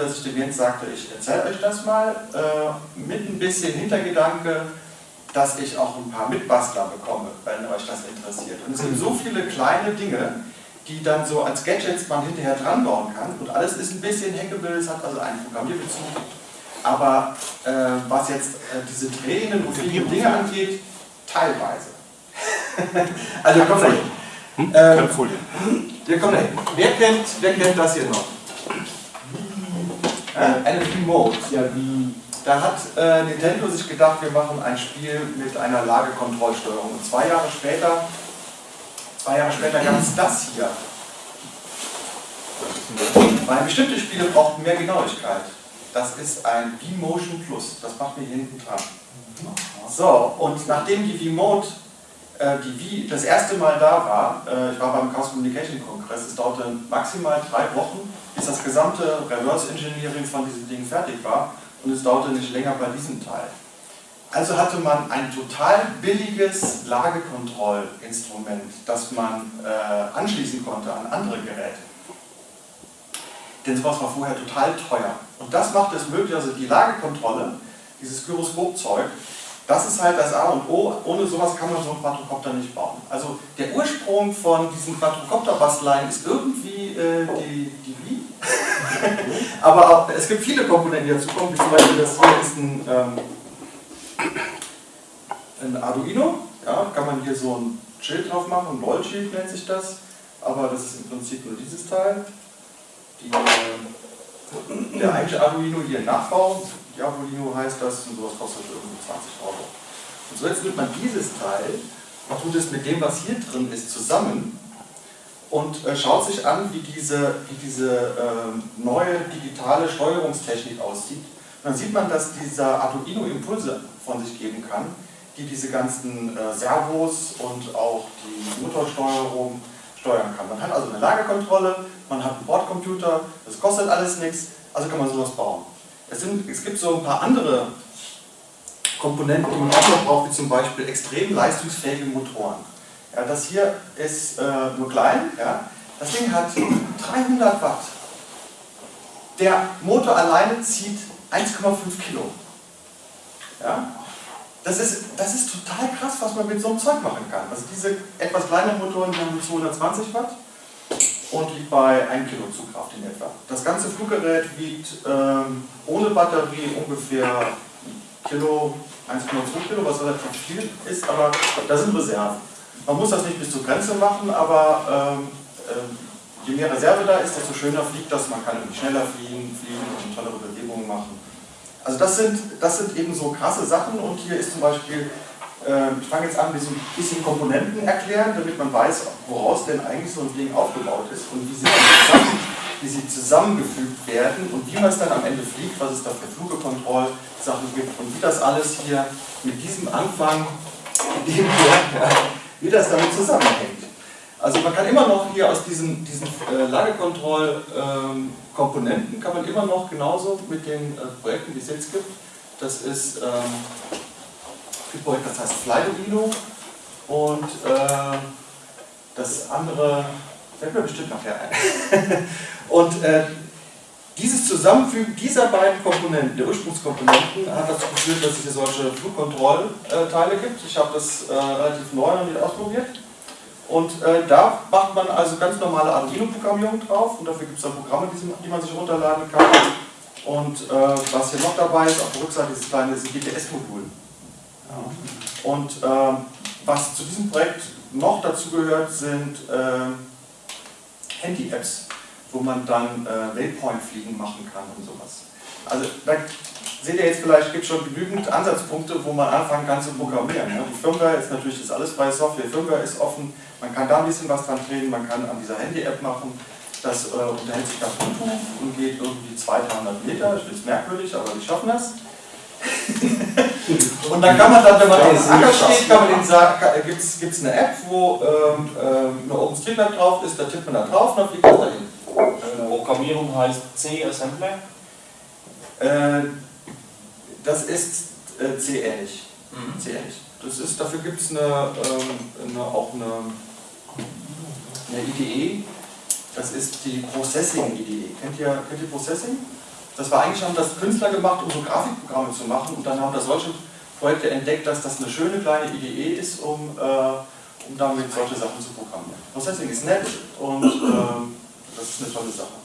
dass ich dem Jens sagte, ich erzähle euch das mal, äh, mit ein bisschen Hintergedanke, dass ich auch ein paar Mitbastler bekomme, wenn euch das interessiert. Und es gibt so viele kleine Dinge, die dann so als Gadgets man hinterher dran bauen kann. Und alles ist ein bisschen hackable, es hat also einen Programmierbezug. Aber äh, was jetzt äh, diese Tränen und viele Dinge angeht, teilweise. also kommt dahin. Hm? Ähm, wir kommen dahin. Wer kennt, wer kennt das hier noch? Äh, eine Remote. Ja, wie da hat äh, Nintendo sich gedacht, wir machen ein Spiel mit einer Lagekontrollsteuerung. Und zwei Jahre später, zwei Jahre später gab es das hier. Weil bestimmte Spiele brauchten mehr Genauigkeit. Das ist ein V-Motion Plus. Das macht mir hinten dran. So, und nachdem die V-Mode äh, die V das erste Mal da war, äh, ich war beim Chaos Communication Kongress, es dauerte maximal drei Wochen, bis das gesamte Reverse Engineering von diesem Ding fertig war und es dauerte nicht länger bei diesem Teil. Also hatte man ein total billiges Lagekontrollinstrument, das man äh, anschließen konnte an andere Geräte. Denn sowas war vorher total teuer. Und das macht es möglich, also die Lagekontrolle, dieses Gyroskopzeug, das ist halt das A und O. Ohne sowas kann man so einen Quadrocopter nicht bauen. Also der Ursprung von diesen Quadrocopter-Basteleien ist irgendwie äh, die, die Wii. Aber auch, es gibt viele Komponenten, die dazu kommen, wie zum Beispiel das hier ist ein, ähm, ein Arduino. Ja, kann man hier so ein Schild drauf machen, ein Rollschild nennt sich das. Aber das ist im Prinzip nur dieses Teil. Die, äh, der eigentliche Arduino hier im Nachbau, Diabolino heißt das, und sowas kostet irgendwie 20 Euro. Und so jetzt nimmt man dieses Teil und tut es mit dem, was hier drin ist, zusammen und äh, schaut sich an, wie diese, wie diese äh, neue digitale Steuerungstechnik aussieht. Dann sieht man, dass dieser Arduino Impulse von sich geben kann, die diese ganzen äh, Servos und auch die Motorsteuerung steuern kann. Man hat also eine Lagerkontrolle, man hat einen Bordcomputer, das kostet alles nichts, also kann man sowas bauen. Es, sind, es gibt so ein paar andere Komponenten, die man auch noch braucht, wie zum Beispiel extrem leistungsfähige Motoren. Ja, das hier ist äh, nur klein. Ja. Das Ding hat 300 Watt. Der Motor alleine zieht 1,5 Kilo. Ja. Das ist, das ist total krass, was man mit so einem Zeug machen kann. Also diese etwas kleineren Motoren haben 220 Watt und liegt bei 1 Kilo Zugkraft in etwa. Das ganze Fluggerät wiegt ähm, ohne Batterie ungefähr Kilo, 1,2 Kilo, was relativ viel ist, aber da sind Reserven. Man muss das nicht bis zur Grenze machen, aber äh, je mehr Reserve da ist, desto schöner fliegt das. Man kann irgendwie schneller fliegen, fliegen und tollere Bewegungen machen. Also das sind, das sind eben so krasse Sachen und hier ist zum Beispiel, äh, ich fange jetzt an, ein bisschen Komponenten erklären, damit man weiß, woraus denn eigentlich so ein Ding aufgebaut ist und wie sie, zusammen, wie sie zusammengefügt werden und wie man es dann am Ende fliegt, was es da für Flugekontrollsachen gibt und wie das alles hier mit diesem Anfang, dem wir wie das damit zusammenhängt. Also man kann immer noch hier aus diesen, diesen äh, Lagekontrollkomponenten, ähm, kann man immer noch genauso mit den äh, Projekten, die es jetzt gibt, das ist ähm, ein Projekt, das heißt Flyarduino und äh, das andere fällt mir bestimmt nachher ein. und äh, dieses Zusammenfügen dieser beiden Komponenten, der Ursprungskomponenten, hat dazu geführt, dass es hier solche Flugkontrollteile gibt. Ich habe das äh, relativ neu noch nicht ausprobiert. Und äh, da macht man also ganz normale Arduino-Programmierung drauf und dafür gibt es dann Programme, die, man sich runterladen kann. Und äh, was hier noch dabei ist, auf der Rückseite dieses kleine GPS-Modul. Ja. Und ähm, was zu diesem Projekt noch dazu gehört, sind äh, Handy-Apps wo man dann äh, Waypoint-Fliegen machen kann und sowas. Also da seht ihr jetzt vielleicht, gibt es schon genügend Ansatzpunkte, wo man anfangen kann zu programmieren. Ja. Die Firmware ist natürlich das ist alles freie Software, die Firmware ist offen, man kann da ein bisschen was dran drehen, man kann an dieser Handy-App machen, das äh, unterhält sich dann Bluetooth und geht irgendwie 200, 300 Meter, das ist merkwürdig, aber die schaffen das. und dann kann man dann, wenn man auf dem Acker steht, kann man den sagen, gibt es eine App, wo ähm, ähm, eine OpenStreetMap drauf ist, da tippt man da drauf und dann fliegt man dahin. Programmierung heißt C-Assembler? Äh, das ist äh, C-ähnlich. Mhm. C Das ist, dafür gibt es eine, ähm, eine, auch eine, eine IDE. Das ist die Processing-Idee. Kennt ihr, kennt ihr Processing? Das war eigentlich, haben das Künstler gemacht, um so Grafikprogramme zu machen und dann haben da solche Projekte entdeckt, dass das eine schöne kleine Idee ist, um, äh, um damit solche Sachen zu programmieren. Processing ist nett und äh, das ist eine tolle Sache.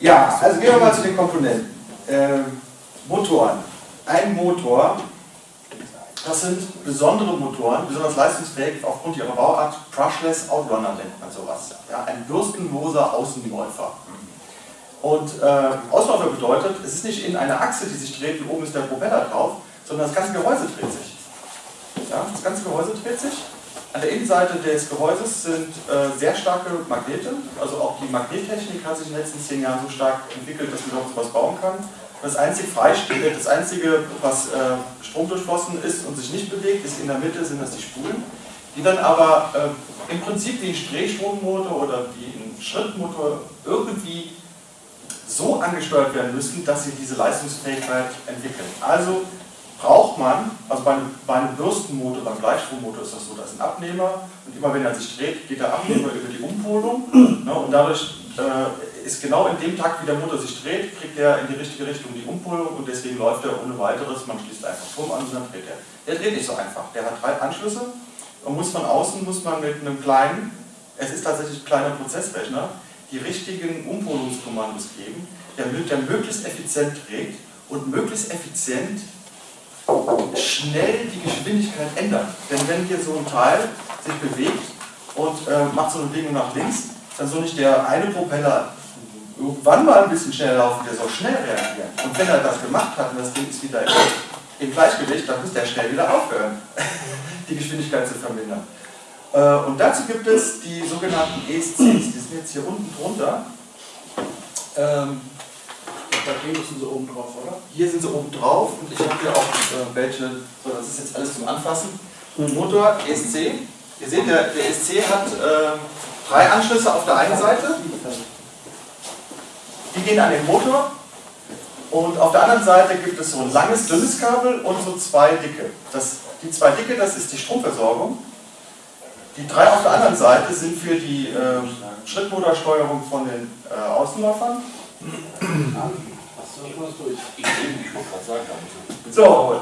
Ja, also gehen wir mal zu den Komponenten. Äh, Motoren. Ein Motor, das sind besondere Motoren, besonders leistungsfähig aufgrund ihrer Bauart. Brushless Outrunner nennt man sowas. Ja, ein bürstenloser Außenläufer. Und äh, Ausläufer bedeutet, es ist nicht in einer Achse, die sich dreht und oben ist der Propeller drauf, sondern das ganze Gehäuse dreht sich. Ja, das ganze Gehäuse dreht sich. An der Innenseite des Gehäuses sind äh, sehr starke Magnete, also auch die Magnettechnik hat sich in den letzten zehn Jahren so stark entwickelt, dass man überhaupt sowas bauen kann. Das einzige Freistehende, das einzige, was äh, stromdurchflossen ist und sich nicht bewegt, ist in der Mitte sind das die Spulen, die dann aber äh, im Prinzip wie ein Drehstrommotor oder wie ein Schrittmotor irgendwie so angesteuert werden müssen, dass sie diese Leistungsfähigkeit entwickeln. Also braucht man, also bei einem, Bürstenmotor, beim Gleichstrommotor ist das so, da ist ein Abnehmer und immer wenn er sich dreht, geht der Abnehmer über die Umpolung ne, und dadurch äh, ist genau in dem Takt, wie der Motor sich dreht, kriegt er in die richtige Richtung die Umpolung und deswegen läuft er ohne weiteres, man schließt einfach Strom an und dann dreht er. Der dreht nicht so einfach, der hat drei Anschlüsse und muss von außen, muss man mit einem kleinen, es ist tatsächlich ein kleiner Prozessrechner, die richtigen Umpolungskommandos geben, der, der möglichst effizient dreht und möglichst effizient schnell die Geschwindigkeit ändert. Denn wenn hier so ein Teil sich bewegt und äh, macht so eine Bewegung nach links, dann soll nicht der eine Propeller irgendwann mal ein bisschen schneller laufen, der soll schnell reagieren. Und wenn er das gemacht hat und das Ding ist wieder im Gleichgewicht, dann muss der schnell wieder aufhören, die Geschwindigkeit zu vermindern. Äh, und dazu gibt es die sogenannten ESCs, die sind jetzt hier unten drunter. Ähm, hier sind sie oben drauf, oder? Hier sind sie oben drauf und ich habe hier auch äh, welche, so das ist jetzt alles zum Anfassen. Motor ESC. Ihr seht, der, der ESC hat äh, drei Anschlüsse auf der einen Seite. Die gehen an den Motor. Und auf der anderen Seite gibt es so ein langes, dünnes Kabel und so zwei dicke. Das, die zwei dicke, das ist die Stromversorgung. Die drei auf der anderen Seite sind für die äh, Schrittmotorsteuerung von den äh, Außenläufern. So,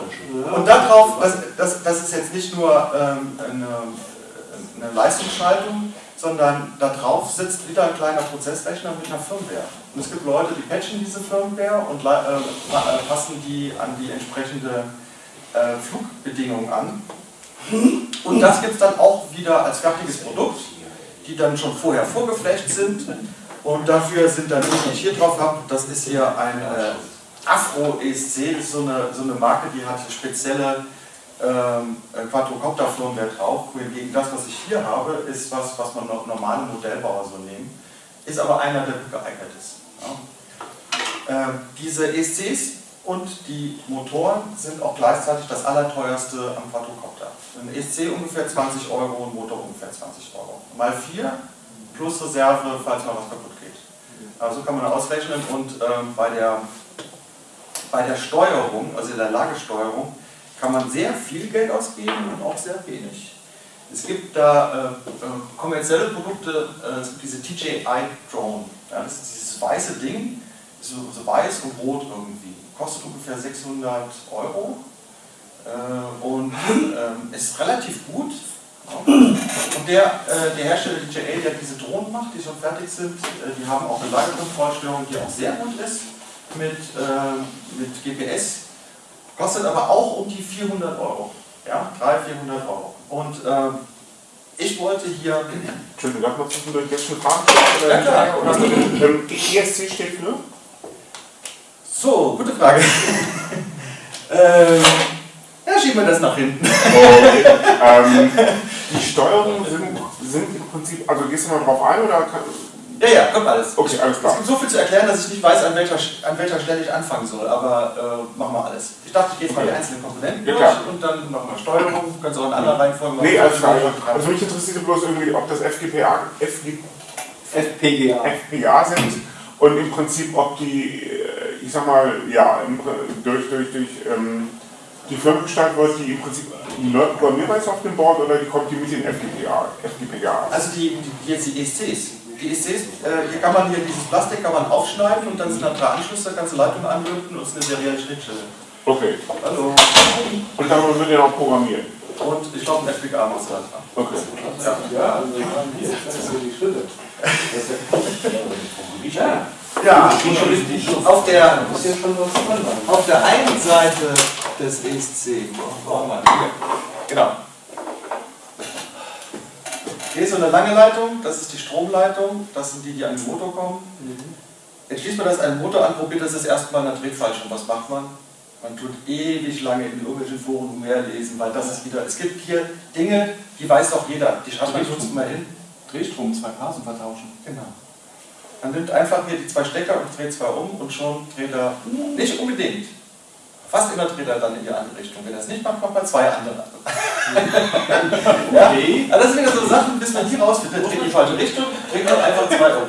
und darauf, das, das ist jetzt nicht nur ähm, eine, eine Leistungsschaltung, sondern darauf sitzt wieder ein kleiner Prozessrechner mit einer Firmware. Und es gibt Leute, die patchen diese Firmware und äh, äh, passen die an die entsprechende äh, Flugbedingungen an. Und das gibt es dann auch wieder als fertiges Produkt, die dann schon vorher vorgeflecht sind. Und dafür sind dann die, die ich hier drauf habe, das ist hier ein äh, Afro ESC, das ist so eine, so eine Marke, die hat spezielle ähm, Quadrocopter-Firmware drauf. Hingegen das, was ich hier habe, ist was, was man normale Modellbauer so nehmen, ist aber einer, der geeignet ist. Ja. Ähm, diese ESCs und die Motoren sind auch gleichzeitig das allerteuerste am Quadrocopter. Ein ESC ungefähr 20 Euro, ein Motor ungefähr 20 Euro. Mal 4 plus Reserve, falls mal was kaputt geht. Also kann man ausrechnen und ähm, bei, der, bei der Steuerung, also der Lagesteuerung, kann man sehr viel Geld ausgeben und auch sehr wenig. Es gibt da äh, äh kommerzielle Produkte, äh, es gibt diese TJI Drone. Ja, das ist dieses weiße Ding, so, so weiß und rot irgendwie. Kostet ungefähr 600 Euro äh, und ähm, ist relativ gut. Und der, äh, der Hersteller DJI, der diese Drohnen macht, die schon fertig sind, äh, die haben auch eine Lagerkontrollsteuerung, die auch sehr gut ist mit, äh, mit GPS Kostet aber auch um die 400 Euro. Ja, 300, 400 Euro. Und ähm, ich wollte hier. Entschuldigung, darf man zwischendurch jetzt eine Frage stellen? Ja, klar. Oder, ähm, ESC steht für? So, gute Frage. ähm, ja, schieben wir das nach hinten. Okay. ähm, die Steuerungen sind, sind im Prinzip, also gehst du mal drauf ein oder kann, ja, ja, kommt alles. Okay, alles klar. Es gibt so viel zu erklären, dass ich nicht weiß, an welcher, an welcher Stelle ich anfangen soll, aber äh, machen wir alles. Ich dachte, ich gehe jetzt mal die einzelnen Komponenten ja, durch und dann wir Steuerung, kannst du auch in anderen Reihenfolge machen. Nee, alles klar. Also mich interessiert bloß irgendwie, ob das FGPA, FG, FPGA. FPGA sind und im Prinzip, ob die, äh, ich sag mal, ja, durch, durch, durch ähm, die wird, die im Prinzip neu programmierbar ist auf dem Board oder die kommt die mit den FGPA? FGPA? Also die, die, jetzt die ESCs die ECs, äh, hier kann man hier dieses Plastik kann man aufschneiden und dann sind da drei Anschlüsse, da kannst du Leitungen anlöten und es ist eine serielle Schnittstelle. Okay. Hallo. Und damit wird ja noch programmiert. Und ich glaube, ein FPGA muss da dran. Okay. Ja. Ja, also ich meine, hier, das sind die Schritte. Ja. Ja, auf der, Das ist ja schon was dran. auf der einen Seite des ESC, brauchen wir hier. Genau. Hier ist so eine lange Leitung, das ist die Stromleitung, das sind die, die an den Motor kommen. Jetzt schließt man das an den Motor an, probiert das das erste Mal in der Drehfallschirm. Was macht man? Man tut ewig lange in irgendwelchen Foren umherlesen, weil das ist wieder, es gibt hier Dinge, die weiß doch jeder, die schreibt man sonst mal hin. Drehstrom, zwei Phasen vertauschen. Genau. Man nimmt einfach hier die zwei Stecker und dreht zwei um und schon dreht er nicht unbedingt. Fast immer dreht er dann in die andere Richtung. Wenn er es nicht macht, macht man zwei andere. ja? Aber das sind wieder so Sachen, bis man die rausfindet, dreht in die falsche Richtung, dreht man einfach zwei um.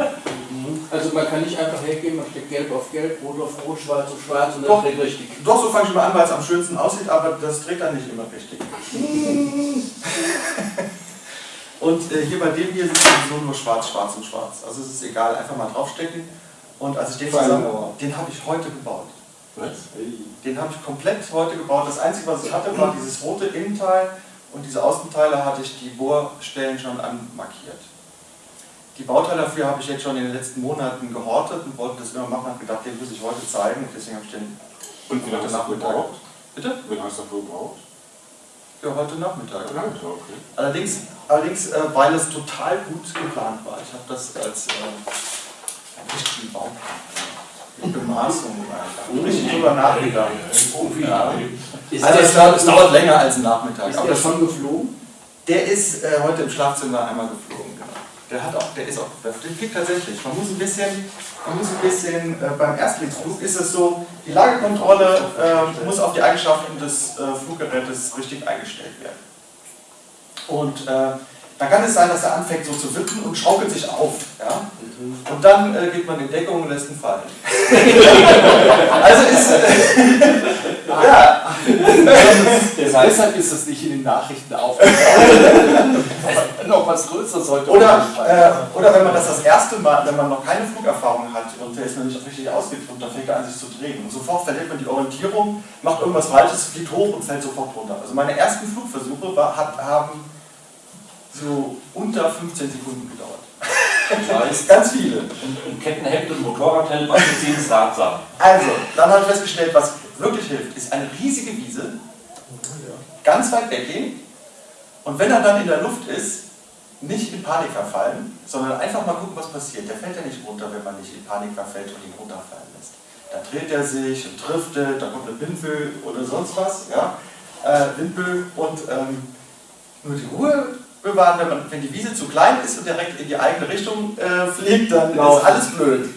Also man kann nicht einfach hergehen, man steckt gelb auf gelb, rot auf rot, schwarz auf schwarz und dann dreht richtig. Doch, so fange ich mal an, weil es am schönsten aussieht, aber das dreht dann nicht immer richtig. und äh, hier bei dem hier es sowieso nur schwarz, schwarz und schwarz. Also es ist egal, einfach mal draufstecken. Und als ich den zusammen, den habe ich heute gebaut. Den habe ich komplett heute gebaut. Das Einzige, was ich hatte, war dieses rote Innenteil und diese Außenteile hatte ich die Bohrstellen schon anmarkiert. Die Bauteile dafür habe ich jetzt schon in den letzten Monaten gehortet und wollte das immer machen und gedacht, den muss ich heute zeigen. Und deswegen habe ich den Und wie lange hast du gebraucht? Bitte? Wie lange hast du dafür gebraucht? Ja, heute Nachmittag. Ja, okay. Allerdings, allerdings äh, weil es total gut geplant war. Ich habe das als äh, richtigen Bauplan, Bemaßung einfach, richtig drüber nachgedacht. Ja. Also der, es, dauert- es dauert länger als ein Nachmittag. ist der schon geflogen? Der ist äh, heute im Schlafzimmer einmal geflogen. Genau. Der, hat auch, der ist auch den fliegt tatsächlich. Man muss ein bisschen, man muss ein bisschen äh, beim Erstlingsflug ist es so, die Lagekontrolle äh, muss auf die Eigenschaften des äh, Fluggerätes richtig eingestellt werden. Und äh, dann kann es sein, dass er anfängt so zu wippen und schaukelt sich auf. Ja? Und dann äh, geht man in Deckung und lässt ihn fallen. also ist. Äh, ja, Das Deshalb ist es nicht in den Nachrichten aufgetaucht. noch was Größeres heute. Oder, äh, oder wenn man das das erste Mal, wenn man noch keine Flugerfahrung hat und der ist noch nicht richtig ausgeflogen, dann fängt er an sich zu drehen. Und sofort verliert man die Orientierung, macht irgendwas Falsches, fliegt hoch und fällt sofort runter. Also meine ersten Flugversuche war, hat, haben so unter 15 Sekunden gedauert. das heißt, Ganz viele. ein Kettenhemd und Motorradhelm anzuziehen ist ratsam. Also, dann habe ich festgestellt, was wirklich hilft, ist eine riesige Wiese, ganz weit weggehen und wenn er dann in der Luft ist, nicht in Panik verfallen, sondern einfach mal gucken, was passiert. Der fällt ja nicht runter, wenn man nicht in Panik verfällt und ihn runterfallen lässt. Dann dreht er sich und driftet, dann kommt eine Windböe oder sonst was, ja, äh, Windböe und ähm, nur die Ruhe bewahren, wenn, man, wenn die Wiese zu klein ist und direkt in die eigene Richtung äh, fliegt, dann Laufen. ist alles blöd.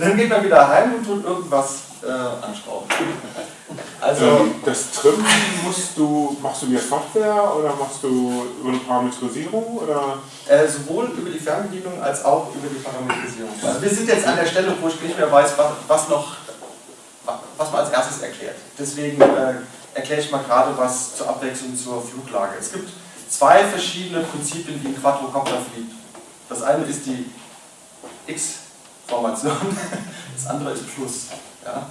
Dann geht man wieder heim und tut irgendwas äh, anschrauben. Also, Ähm, das Trimmen musst du, machst du via Software oder machst du über eine Parametrisierung oder? Äh, sowohl über die Fernbedienung als auch über die Parametrisierung. Also wir sind jetzt an der Stelle, wo ich nicht mehr weiß, was, was noch, was man als erstes erklärt. Deswegen äh, erkläre ich mal gerade was zur Abwechslung zur Fluglage. Es gibt zwei verschiedene Prinzipien, wie ein Quadrocopter fliegt. Das eine ist die X-Formation, das andere ist Plus. Ja?